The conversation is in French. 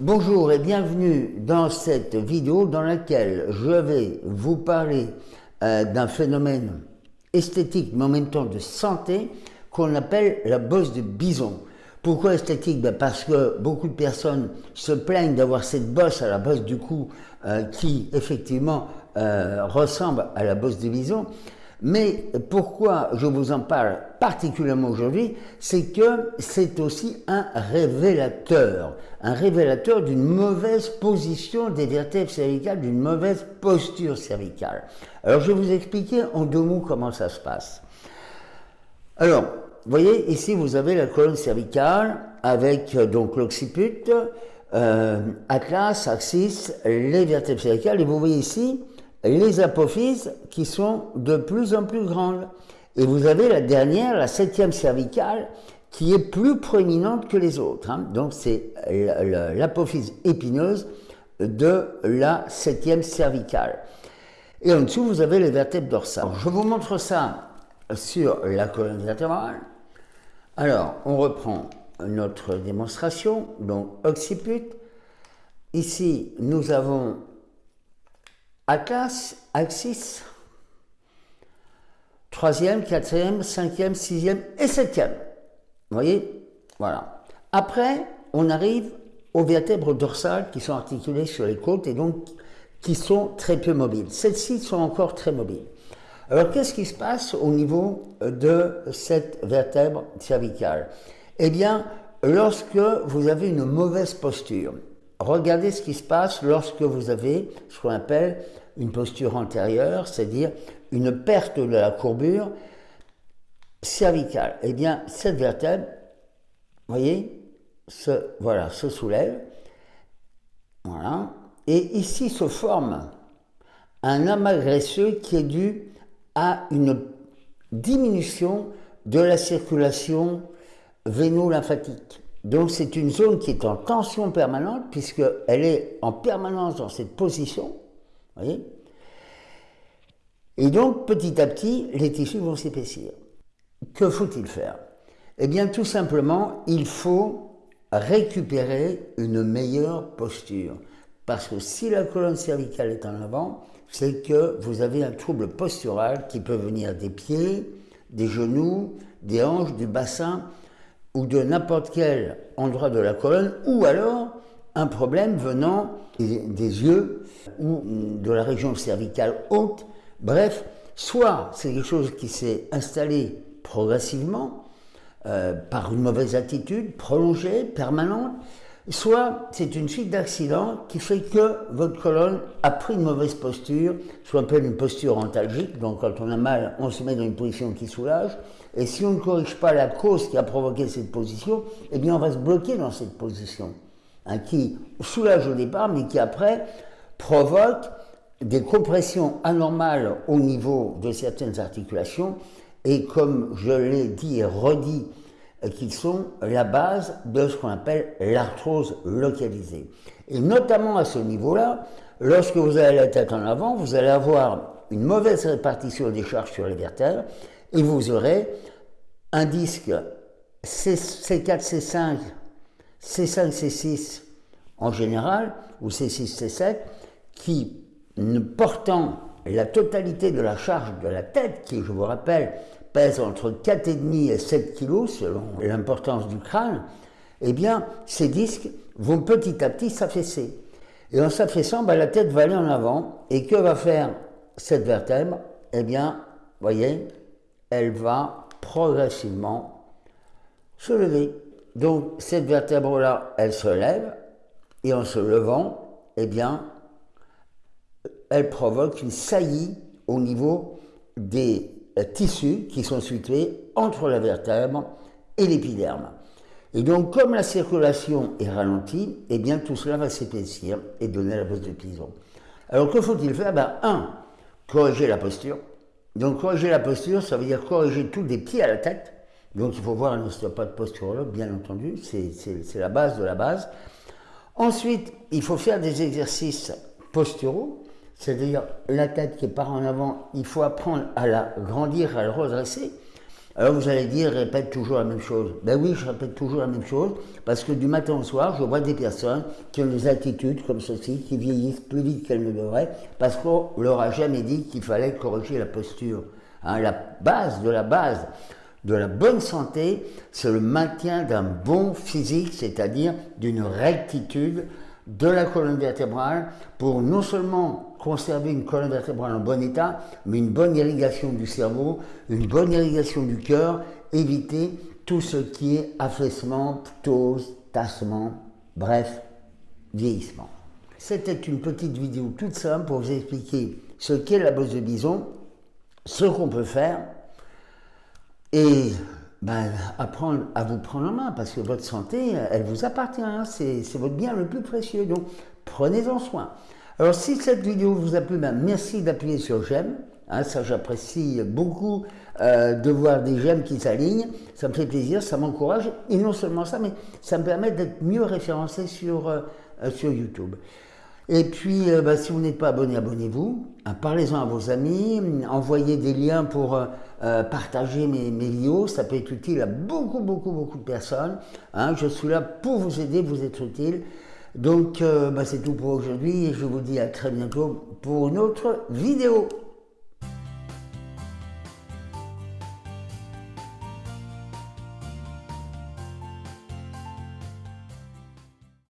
Bonjour et bienvenue dans cette vidéo dans laquelle je vais vous parler euh, d'un phénomène esthétique mais en même temps de santé qu'on appelle la bosse de bison. Pourquoi esthétique? Ben Parce que beaucoup de personnes se plaignent d'avoir cette bosse à la bosse du cou euh, qui effectivement euh, ressemble à la bosse de bison. Mais pourquoi je vous en parle particulièrement aujourd'hui, c'est que c'est aussi un révélateur, un révélateur d'une mauvaise position des vertèbres cervicales, d'une mauvaise posture cervicale. Alors je vais vous expliquer en deux mots comment ça se passe. Alors, vous voyez, ici vous avez la colonne cervicale avec euh, donc l'occiput, euh, atlas, axis, les vertèbres cervicales, et vous voyez ici les apophyses qui sont de plus en plus grandes. Et vous avez la dernière, la septième cervicale, qui est plus proéminente que les autres. Hein. Donc c'est l'apophyse épineuse de la septième cervicale. Et en dessous, vous avez les vertèbres dorsales. je vous montre ça sur la colonne vertébrale. Alors, on reprend notre démonstration, donc occiput. Ici, nous avons Atlas, Axis, troisième, quatrième, cinquième, sixième et septième. Vous voyez? Voilà. Après, on arrive aux vertèbres dorsales qui sont articulées sur les côtes et donc qui sont très peu mobiles. Celles-ci sont encore très mobiles. Alors, qu'est-ce qui se passe au niveau de cette vertèbre cervicale? Eh bien, lorsque vous avez une mauvaise posture, regardez ce qui se passe lorsque vous avez ce qu'on appelle une posture antérieure, c'est-à-dire une perte de la courbure cervicale. Eh bien, cette vertèbre, vous voyez, se, voilà, se soulève. Voilà. Et ici se forme un amas graisseux qui est dû à une diminution de la circulation véno-lymphatique. Donc c'est une zone qui est en tension permanente puisqu'elle est en permanence dans cette position voyez Et donc, petit à petit, les tissus vont s'épaissir. Que faut-il faire? Eh bien, tout simplement, il faut récupérer une meilleure posture. Parce que si la colonne cervicale est en avant, c'est que vous avez un trouble postural qui peut venir des pieds, des genoux, des hanches, du bassin ou de n'importe quel endroit de la colonne, ou alors un problème venant des yeux ou de la région cervicale haute. Bref, soit c'est quelque chose qui s'est installé progressivement euh, par une mauvaise attitude, prolongée, permanente, soit c'est une suite d'accidents qui fait que votre colonne a pris une mauvaise posture, ce qu'on appelle une posture antalgique, donc quand on a mal, on se met dans une position qui soulage, et si on ne corrige pas la cause qui a provoqué cette position, eh bien on va se bloquer dans cette position. Hein, qui soulage au départ, mais qui après provoque des compressions anormales au niveau de certaines articulations, et comme je l'ai dit et redit, euh, qui sont la base de ce qu'on appelle l'arthrose localisée. Et notamment à ce niveau-là, lorsque vous avez la tête en avant, vous allez avoir une mauvaise répartition des charges sur les vertèbres, et vous aurez un disque C4, C5 C5, C6 en général, ou C6, C7, qui, portant la totalité de la charge de la tête, qui, je vous rappelle, pèse entre 4,5 et 7 kg selon l'importance du crâne, eh bien, ces disques vont petit à petit s'affaisser. Et en s'affaissant, ben, la tête va aller en avant. Et que va faire cette vertèbre? Eh bien, voyez, elle va progressivement se lever. Donc cette vertèbre-là, elle se lève, et en se levant, eh bien, elle provoque une saillie au niveau des tissus qui sont situés entre la vertèbre et l'épiderme. Et donc, comme la circulation est ralentie, eh bien, tout cela va s'épaissir et donner la bosse de pison. Alors, que faut-il faire? Ben, Un, corriger la posture. Donc, corriger la posture, ça veut dire corriger tout des pieds à la tête, donc il faut voir un ostéopathe posturologue, bien entendu, c'est la base de la base. Ensuite, il faut faire des exercices posturaux, c'est-à-dire la tête qui part en avant, il faut apprendre à la grandir, à la redresser. Alors vous allez dire, répète toujours la même chose. Ben oui, je répète toujours la même chose, parce que du matin au soir, je vois des personnes qui ont des attitudes comme ceci, qui vieillissent plus vite qu'elles ne devraient, parce qu'on leur a jamais dit qu'il fallait corriger la posture. Hein, la base de la base de la bonne santé, c'est le maintien d'un bon physique, c'est-à-dire d'une rectitude de la colonne vertébrale pour non seulement conserver une colonne vertébrale en bon état, mais une bonne irrigation du cerveau, une bonne irrigation du cœur, éviter tout ce qui est affaissement, ptose, tassement, bref, vieillissement. C'était une petite vidéo toute simple pour vous expliquer ce qu'est la bosse de bison, ce qu'on peut faire, et ben, apprendre à vous prendre en main, parce que votre santé, elle vous appartient, hein. c'est votre bien le plus précieux, donc prenez-en soin. Alors si cette vidéo vous a plu, ben, merci d'appuyer sur j'aime, hein, ça j'apprécie beaucoup euh, de voir des j'aime qui s'alignent, ça me fait plaisir, ça m'encourage, et non seulement ça, mais ça me permet d'être mieux référencé sur, euh, sur YouTube. Et puis, ben, si vous n'êtes pas abonné, abonnez-vous. Hein, parlez-en à vos amis. Envoyez des liens pour euh, partager mes, vidéos, ça peut être utile à beaucoup, beaucoup, beaucoup de personnes. Hein. je suis là pour vous aider, vous être utile. Donc, euh, bah, c'est tout pour aujourd'hui je vous dis à très bientôt pour une autre vidéo.